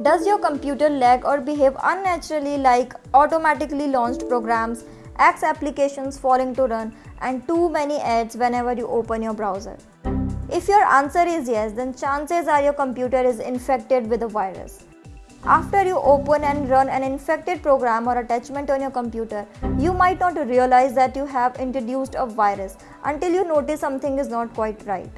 Does your computer lag or behave unnaturally like automatically launched programs, X applications falling to run and too many ads whenever you open your browser? If your answer is yes, then chances are your computer is infected with a virus. After you open and run an infected program or attachment on your computer, you might not realize that you have introduced a virus until you notice something is not quite right.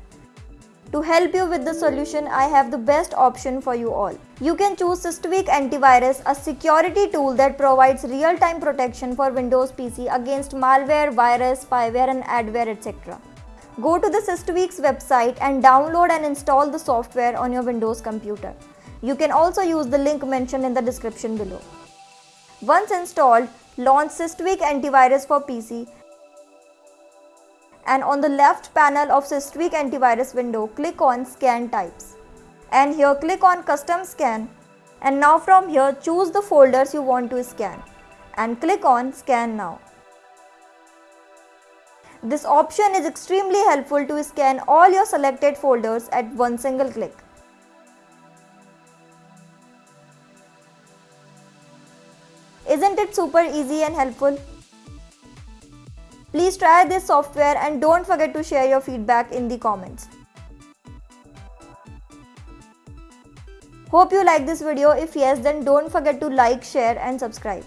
To help you with the solution, I have the best option for you all. You can choose Systweak Antivirus, a security tool that provides real-time protection for Windows PC against malware, virus, spyware and adware etc. Go to the Systweak's website and download and install the software on your Windows computer. You can also use the link mentioned in the description below. Once installed, launch Systweak Antivirus for PC and on the left panel of Systweak antivirus window, click on Scan Types. And here click on Custom Scan. And now from here choose the folders you want to scan and click on Scan Now. This option is extremely helpful to scan all your selected folders at one single click. Isn't it super easy and helpful? Please try this software and don't forget to share your feedback in the comments. Hope you like this video. If yes, then don't forget to like, share and subscribe.